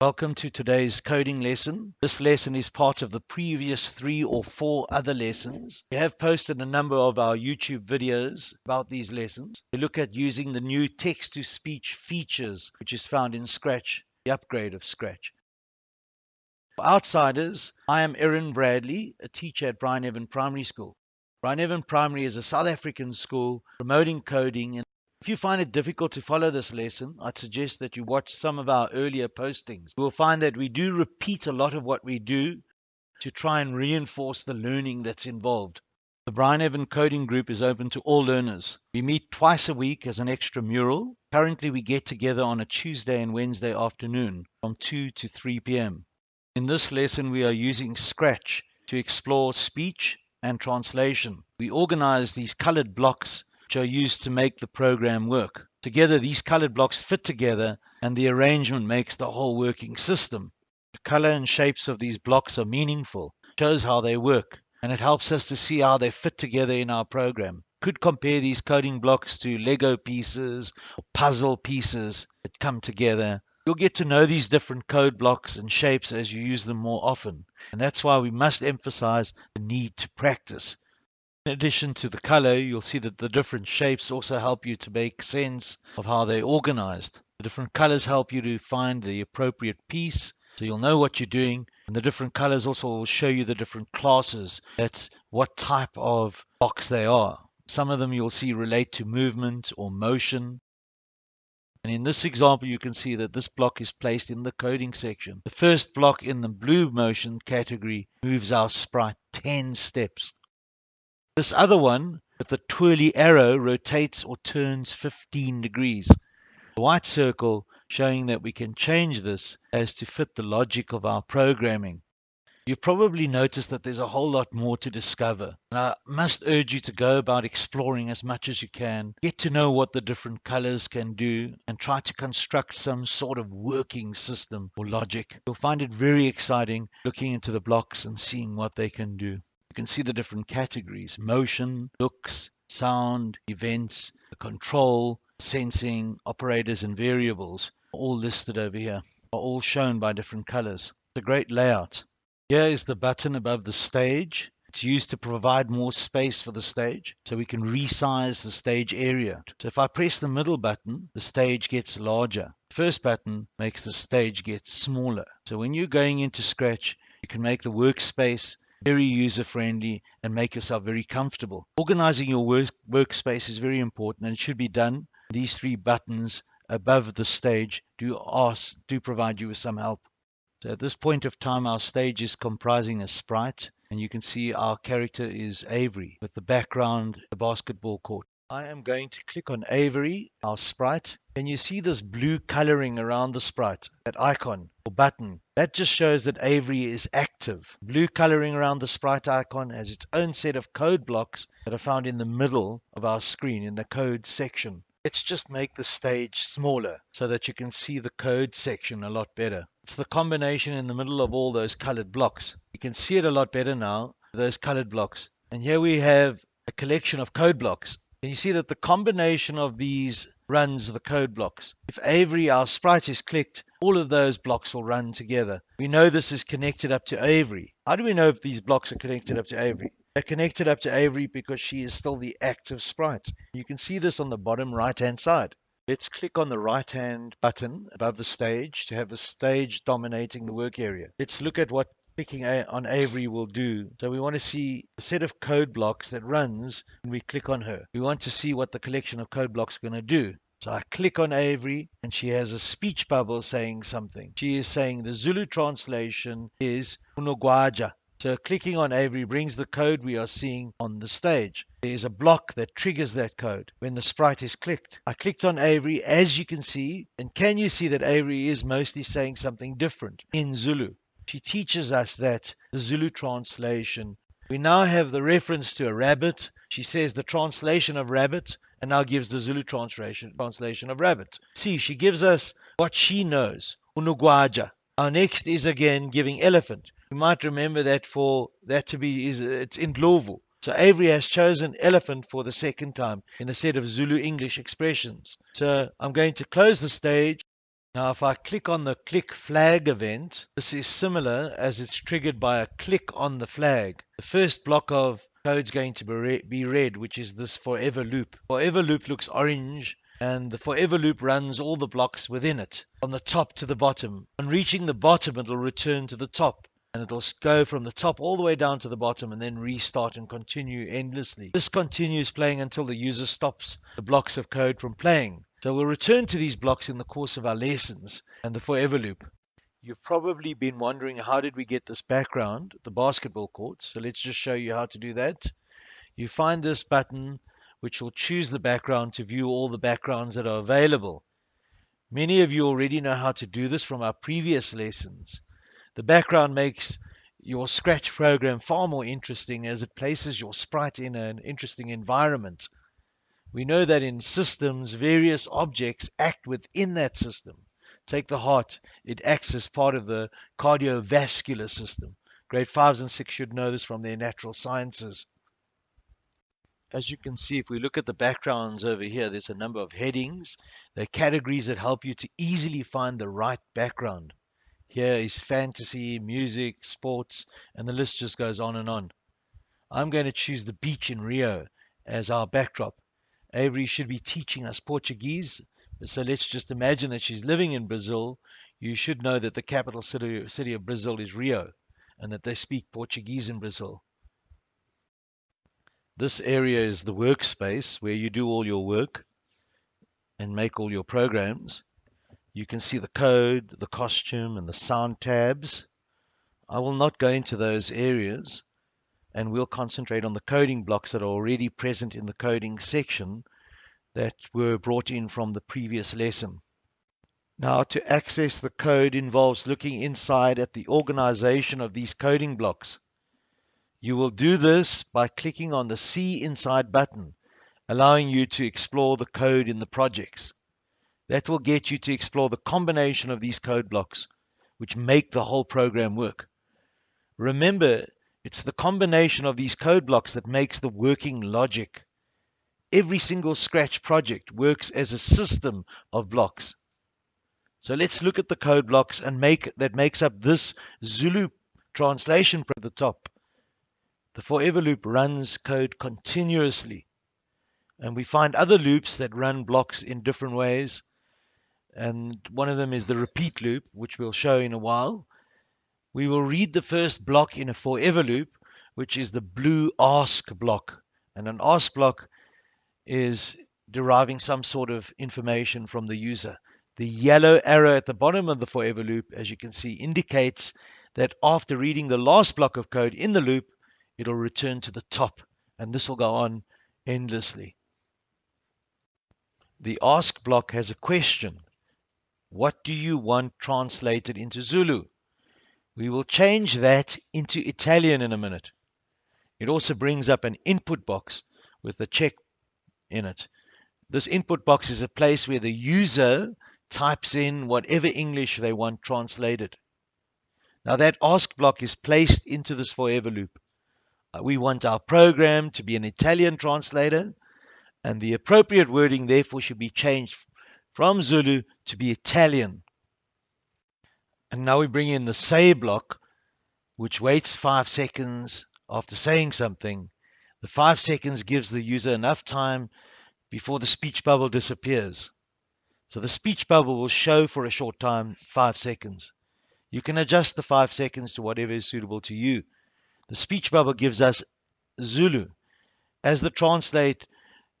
Welcome to today's coding lesson. This lesson is part of the previous three or four other lessons. We have posted a number of our YouTube videos about these lessons. We look at using the new text to speech features, which is found in Scratch, the upgrade of Scratch. For outsiders, I am Erin Bradley, a teacher at Bryneven Primary School. Bryneven Primary is a South African school promoting coding if you find it difficult to follow this lesson, I'd suggest that you watch some of our earlier postings. You will find that we do repeat a lot of what we do to try and reinforce the learning that's involved. The Bryneven Coding Group is open to all learners. We meet twice a week as an extramural. Currently, we get together on a Tuesday and Wednesday afternoon from 2 to 3 p.m. In this lesson, we are using Scratch to explore speech and translation. We organize these colored blocks which are used to make the program work. Together, these colored blocks fit together and the arrangement makes the whole working system. The color and shapes of these blocks are meaningful, shows how they work, and it helps us to see how they fit together in our program. Could compare these coding blocks to Lego pieces or puzzle pieces that come together. You'll get to know these different code blocks and shapes as you use them more often. And that's why we must emphasize the need to practice. In addition to the color, you'll see that the different shapes also help you to make sense of how they're organized. The different colors help you to find the appropriate piece, so you'll know what you're doing. And the different colors also will show you the different classes. That's what type of box they are. Some of them you'll see relate to movement or motion. And in this example, you can see that this block is placed in the coding section. The first block in the blue motion category moves our sprite 10 steps. This other one with the twirly arrow rotates or turns 15 degrees. The white circle showing that we can change this as to fit the logic of our programming. You've probably noticed that there's a whole lot more to discover. And I must urge you to go about exploring as much as you can, get to know what the different colors can do, and try to construct some sort of working system or logic. You'll find it very exciting looking into the blocks and seeing what they can do can see the different categories motion, looks, sound, events, control, sensing, operators, and variables, all listed over here, are all shown by different colors. It's a great layout. Here is the button above the stage. It's used to provide more space for the stage, so we can resize the stage area. So if I press the middle button, the stage gets larger. The first button makes the stage get smaller. So when you're going into Scratch, you can make the workspace very user friendly and make yourself very comfortable. Organizing your work, workspace is very important and should be done. These three buttons above the stage do ask, do provide you with some help. So at this point of time, our stage is comprising a sprite and you can see our character is Avery with the background, the basketball court. I am going to click on Avery, our sprite. Can you see this blue coloring around the sprite, that icon or button? That just shows that Avery is active. Blue coloring around the sprite icon has its own set of code blocks that are found in the middle of our screen in the code section. Let's just make the stage smaller so that you can see the code section a lot better. It's the combination in the middle of all those colored blocks. You can see it a lot better now, those colored blocks. And here we have a collection of code blocks. And you see that the combination of these runs the code blocks. If Avery, our sprite, is clicked, all of those blocks will run together. We know this is connected up to Avery. How do we know if these blocks are connected up to Avery? They're connected up to Avery because she is still the active sprite. You can see this on the bottom right hand side. Let's click on the right hand button above the stage to have the stage dominating the work area. Let's look at what clicking on Avery will do. So we want to see a set of code blocks that runs when we click on her. We want to see what the collection of code blocks are going to do. So I click on Avery and she has a speech bubble saying something. She is saying the Zulu translation is Unogwaja. So clicking on Avery brings the code we are seeing on the stage. There is a block that triggers that code when the sprite is clicked. I clicked on Avery as you can see and can you see that Avery is mostly saying something different in Zulu. She teaches us that the Zulu translation. We now have the reference to a rabbit. She says the translation of rabbit and now gives the Zulu translation translation of rabbit. See, she gives us what she knows. Unogwaja. Our next is again giving elephant. We might remember that for that to be is it's Indlovu. So Avery has chosen elephant for the second time in the set of Zulu English expressions. So I'm going to close the stage Now if I click on the click flag event, this is similar as it's triggered by a click on the flag. The first block of code is going to be red, which is this forever loop. Forever loop looks orange and the forever loop runs all the blocks within it from the top to the bottom. On reaching the bottom, it'll return to the top and it'll go from the top all the way down to the bottom and then restart and continue endlessly. This continues playing until the user stops the blocks of code from playing. So we'll return to these blocks in the course of our lessons and the forever loop. You've probably been wondering how did we get this background, the basketball court. So let's just show you how to do that. You find this button which will choose the background to view all the backgrounds that are available. Many of you already know how to do this from our previous lessons. The background makes your Scratch program far more interesting as it places your sprite in an interesting environment. We know that in systems, various objects act within that system. Take the heart, it acts as part of the cardiovascular system. Grade 5s and 6 should know this from their natural sciences. As you can see, if we look at the backgrounds over here, there's a number of headings. They're categories that help you to easily find the right background. Here is fantasy, music, sports, and the list just goes on and on. I'm going to choose the beach in Rio as our backdrop. Avery should be teaching us Portuguese. So let's just imagine that she's living in Brazil. You should know that the capital city, city of Brazil is Rio and that they speak Portuguese in Brazil. This area is the workspace where you do all your work and make all your programs. You can see the code, the costume, and the sound tabs. I will not go into those areas and we'll concentrate on the coding blocks that are already present in the coding section that were brought in from the previous lesson. Now to access the code involves looking inside at the organization of these coding blocks. You will do this by clicking on the See Inside button, allowing you to explore the code in the projects. That will get you to explore the combination of these code blocks, which make the whole program work. Remember, it's the combination of these code blocks that makes the working logic. Every single Scratch project works as a system of blocks. So let's look at the code blocks and make that makes up this Zulu translation at the top. The forever loop runs code continuously. And we find other loops that run blocks in different ways. And one of them is the repeat loop, which we'll show in a while. We will read the first block in a forever loop, which is the blue ask block. And an ask block is deriving some sort of information from the user. The yellow arrow at the bottom of the forever loop, as you can see, indicates that after reading the last block of code in the loop, it'll return to the top. And this will go on endlessly. The ask block has a question. What do you want translated into Zulu? We will change that into Italian in a minute. It also brings up an input box with a check in it. This input box is a place where the user types in whatever English they want translated. Now that ask block is placed into this forever loop. Uh, we want our program to be an Italian translator and the appropriate wording therefore should be changed from Zulu to be Italian. And now we bring in the say block, which waits five seconds after saying something. The five seconds gives the user enough time before the speech bubble disappears. So the speech bubble will show for a short time, five seconds. You can adjust the five seconds to whatever is suitable to you. The speech bubble gives us Zulu. As the translate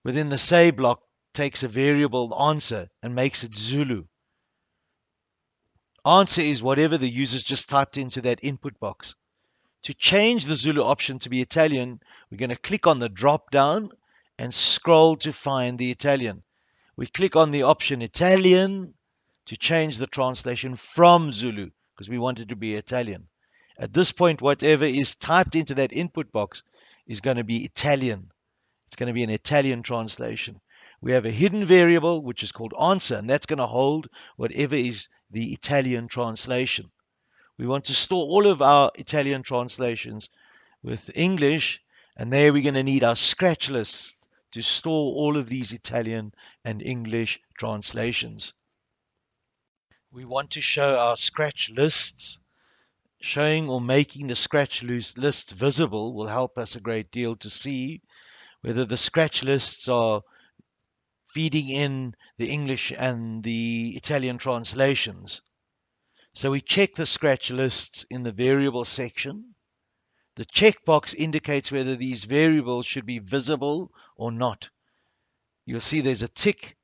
within the say block takes a variable answer and makes it Zulu. Answer is whatever the user's just typed into that input box. To change the Zulu option to be Italian, we're going to click on the drop down and scroll to find the Italian. We click on the option Italian to change the translation from Zulu because we want it to be Italian. At this point, whatever is typed into that input box is going to be Italian. It's going to be an Italian translation. We have a hidden variable, which is called answer, and that's going to hold whatever is the Italian translation. We want to store all of our Italian translations with English, and there we're going to need our scratch list to store all of these Italian and English translations. We want to show our scratch lists. Showing or making the scratch lists visible will help us a great deal to see whether the scratch lists are feeding in the English and the Italian translations. So we check the scratch lists in the variable section. The checkbox indicates whether these variables should be visible or not. You'll see there's a tick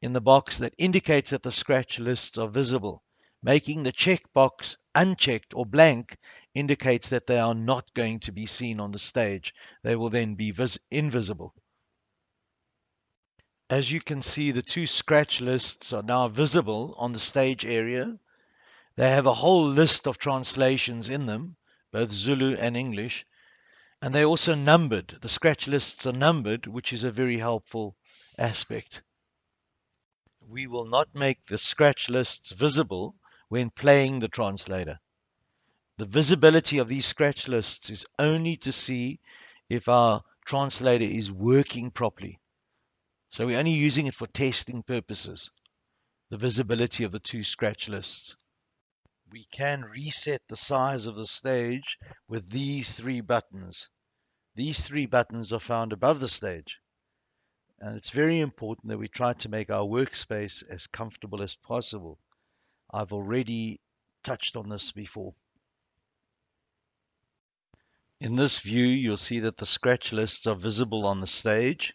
in the box that indicates that the scratch lists are visible. Making the checkbox unchecked or blank indicates that they are not going to be seen on the stage. They will then be invisible. As you can see, the two scratch lists are now visible on the stage area. They have a whole list of translations in them, both Zulu and English, and they're also numbered. The scratch lists are numbered, which is a very helpful aspect. We will not make the scratch lists visible when playing the translator. The visibility of these scratch lists is only to see if our translator is working properly. So we're only using it for testing purposes, the visibility of the two scratch lists. We can reset the size of the stage with these three buttons. These three buttons are found above the stage. And it's very important that we try to make our workspace as comfortable as possible. I've already touched on this before. In this view, you'll see that the scratch lists are visible on the stage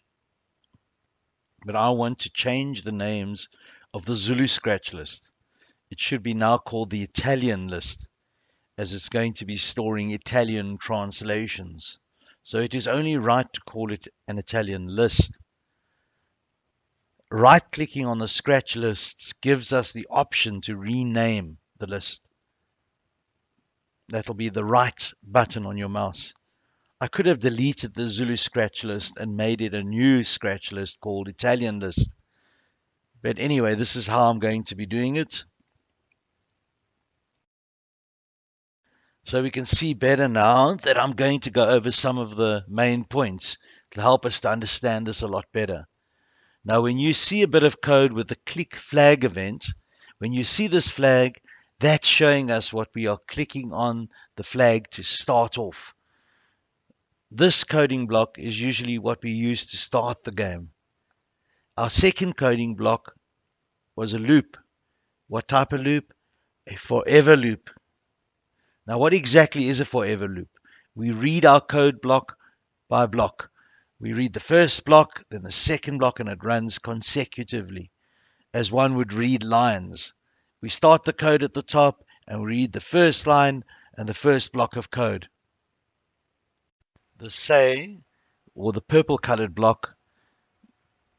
but I want to change the names of the Zulu scratch list. It should be now called the Italian list, as it's going to be storing Italian translations. So it is only right to call it an Italian list. Right clicking on the scratch lists gives us the option to rename the list. That'll be the right button on your mouse. I could have deleted the Zulu scratch list and made it a new scratch list called Italian list. But anyway, this is how I'm going to be doing it. So we can see better now that I'm going to go over some of the main points to help us to understand this a lot better. Now, when you see a bit of code with the click flag event, when you see this flag, that's showing us what we are clicking on the flag to start off. This coding block is usually what we use to start the game. Our second coding block was a loop. What type of loop? A forever loop. Now, what exactly is a forever loop? We read our code block by block. We read the first block, then the second block, and it runs consecutively, as one would read lines. We start the code at the top and read the first line and the first block of code. The say or the purple colored block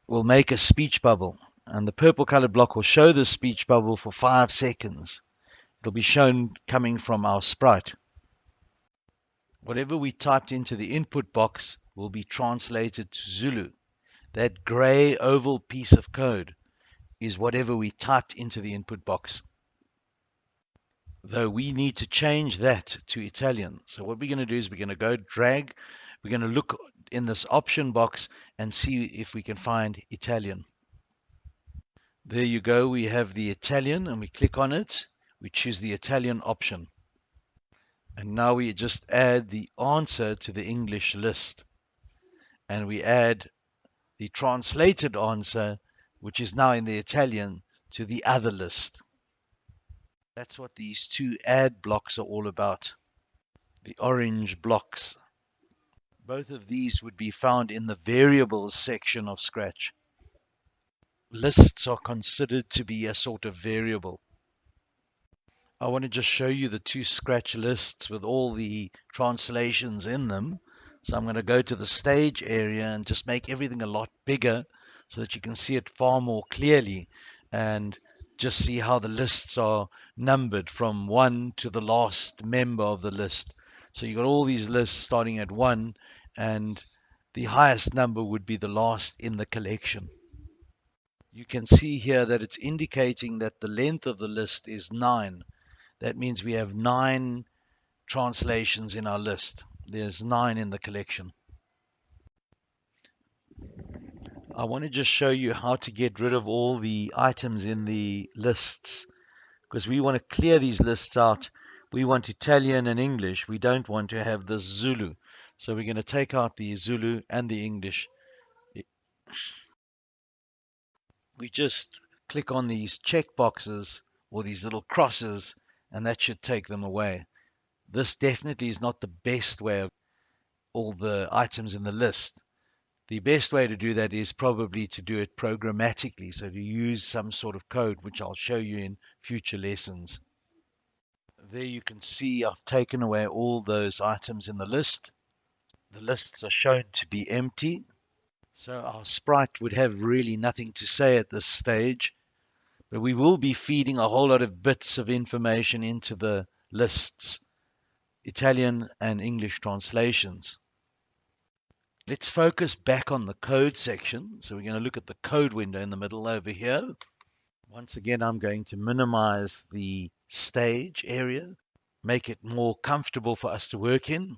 will make a speech bubble and the purple colored block will show the speech bubble for five seconds. It'll be shown coming from our sprite. Whatever we typed into the input box will be translated to Zulu. That gray oval piece of code is whatever we typed into the input box though we need to change that to Italian. So what we're going to do is we're going to go drag, we're going to look in this option box and see if we can find Italian. There you go, we have the Italian and we click on it, we choose the Italian option. And now we just add the answer to the English list. And we add the translated answer, which is now in the Italian, to the other list. That's what these two add blocks are all about. The orange blocks. Both of these would be found in the variables section of Scratch. Lists are considered to be a sort of variable. I want to just show you the two Scratch lists with all the translations in them. So I'm going to go to the stage area and just make everything a lot bigger so that you can see it far more clearly. And just see how the lists are numbered from one to the last member of the list. So you've got all these lists starting at one, and the highest number would be the last in the collection. You can see here that it's indicating that the length of the list is nine. That means we have nine translations in our list. There's nine in the collection. I want to just show you how to get rid of all the items in the lists. because we want to clear these lists out. We want Italian and English. We don't want to have the Zulu. So we're going to take out the Zulu and the English. We just click on these check boxes or these little crosses and that should take them away. This definitely is not the best way of all the items in the list. The best way to do that is probably to do it programmatically, so to use some sort of code, which I'll show you in future lessons. There you can see I've taken away all those items in the list. The lists are shown to be empty, so our sprite would have really nothing to say at this stage, but we will be feeding a whole lot of bits of information into the lists, Italian and English translations. Let's focus back on the code section. So we're going to look at the code window in the middle over here. Once again, I'm going to minimize the stage area, make it more comfortable for us to work in.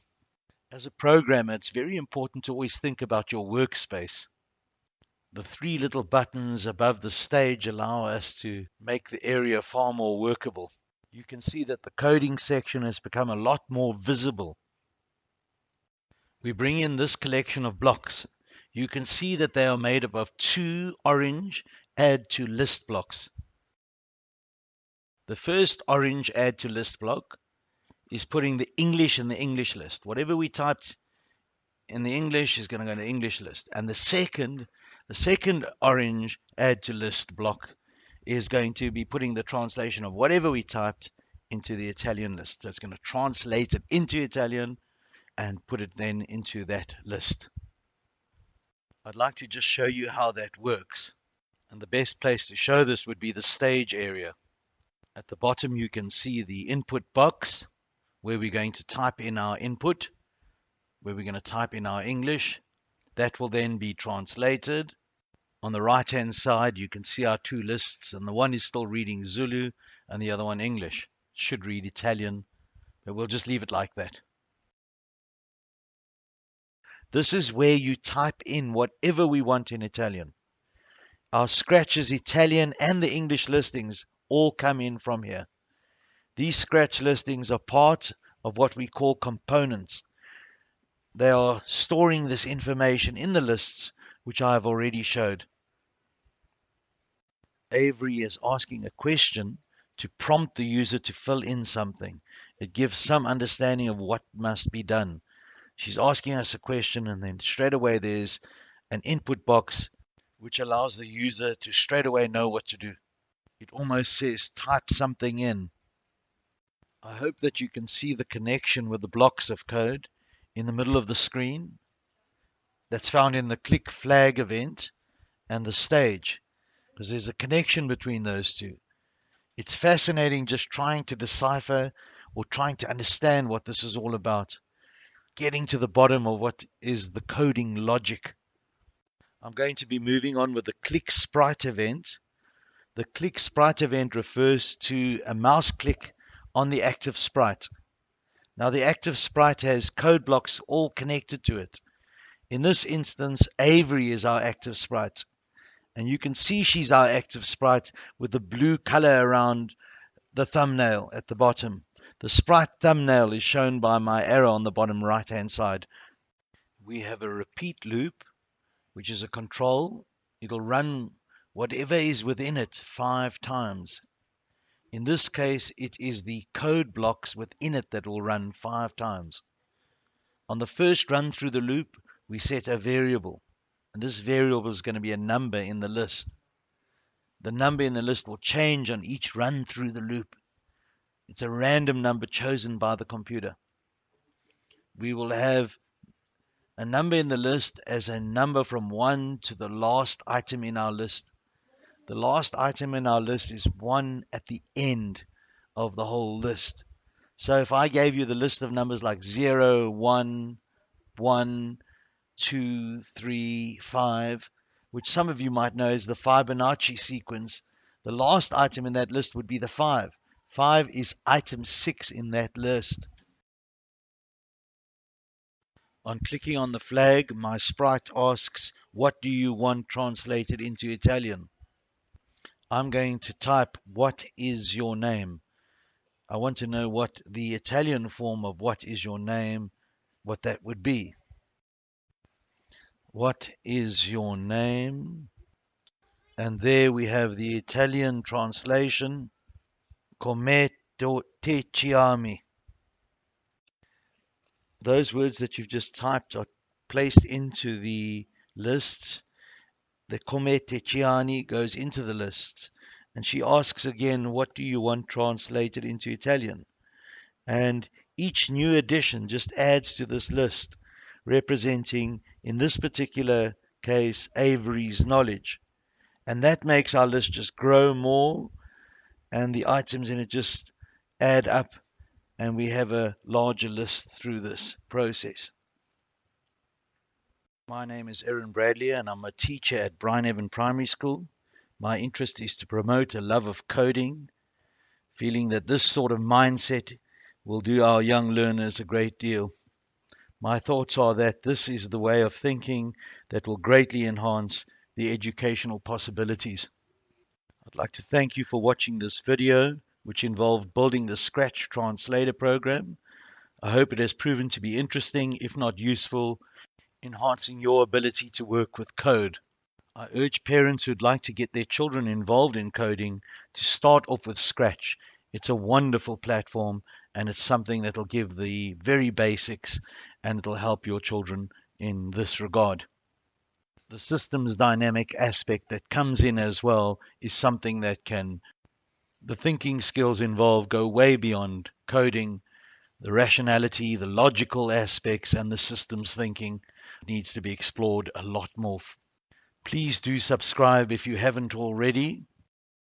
As a programmer, it's very important to always think about your workspace. The three little buttons above the stage allow us to make the area far more workable. You can see that the coding section has become a lot more visible we bring in this collection of blocks. You can see that they are made up of two orange add to list blocks. The first orange add to list block is putting the English in the English list. Whatever we typed in the English is going to go in the English list. And the second, the second orange add to list block is going to be putting the translation of whatever we typed into the Italian list. So it's going to translate it into Italian and put it then into that list. I'd like to just show you how that works. And the best place to show this would be the stage area. At the bottom you can see the input box where we're going to type in our input, where we're going to type in our English. That will then be translated. On the right hand side you can see our two lists and the one is still reading Zulu and the other one English. Should read Italian, but we'll just leave it like that. This is where you type in whatever we want in Italian. Our scratches, Italian and the English listings all come in from here. These scratch listings are part of what we call components. They are storing this information in the lists, which I have already showed. Avery is asking a question to prompt the user to fill in something. It gives some understanding of what must be done. She's asking us a question, and then straight away there's an input box which allows the user to straight away know what to do. It almost says type something in. I hope that you can see the connection with the blocks of code in the middle of the screen that's found in the click flag event and the stage because there's a connection between those two. It's fascinating just trying to decipher or trying to understand what this is all about getting to the bottom of what is the coding logic. I'm going to be moving on with the click sprite event. The click sprite event refers to a mouse click on the active sprite. Now the active sprite has code blocks all connected to it. In this instance, Avery is our active sprite. And you can see she's our active sprite with the blue color around the thumbnail at the bottom. The sprite thumbnail is shown by my arrow on the bottom right hand side. We have a repeat loop, which is a control. It'll run whatever is within it five times. In this case, it is the code blocks within it that will run five times. On the first run through the loop, we set a variable. And this variable is going to be a number in the list. The number in the list will change on each run through the loop. It's a random number chosen by the computer. We will have a number in the list as a number from 1 to the last item in our list. The last item in our list is 1 at the end of the whole list. So if I gave you the list of numbers like 0, 1, 1, 2, 3, 5, which some of you might know is the Fibonacci sequence, the last item in that list would be the 5. 5 is item 6 in that list. On clicking on the flag, my sprite asks, what do you want translated into Italian? I'm going to type what is your name. I want to know what the Italian form of what is your name, what that would be. What is your name? And there we have the Italian translation, Come te chiami. Those words that you've just typed are placed into the lists the come te chiami goes into the list and she asks again, What do you want translated into Italian? And each new addition just adds to this list, representing, in this particular case, Avery's knowledge. And that makes our list just grow more, and the items in it just add up, and we have a larger list through this process. My name is Erin Bradley and I'm a teacher at Bryneven Primary School. My interest is to promote a love of coding, feeling that this sort of mindset will do our young learners a great deal. My thoughts are that this is the way of thinking that will greatly enhance the educational possibilities. I'd like to thank you for watching this video, which involved building the Scratch Translator program. I hope it has proven to be interesting, if not useful, enhancing your ability to work with code. I urge parents who'd like to get their children involved in coding to start off with Scratch. It's a wonderful platform and it's something that'll give the very basics and it'll help your children in this regard. The systems dynamic aspect that comes in as well is something that can, the thinking skills involved go way beyond coding, the rationality, the logical aspects, and the systems thinking needs to be explored a lot more. Please do subscribe if you haven't already.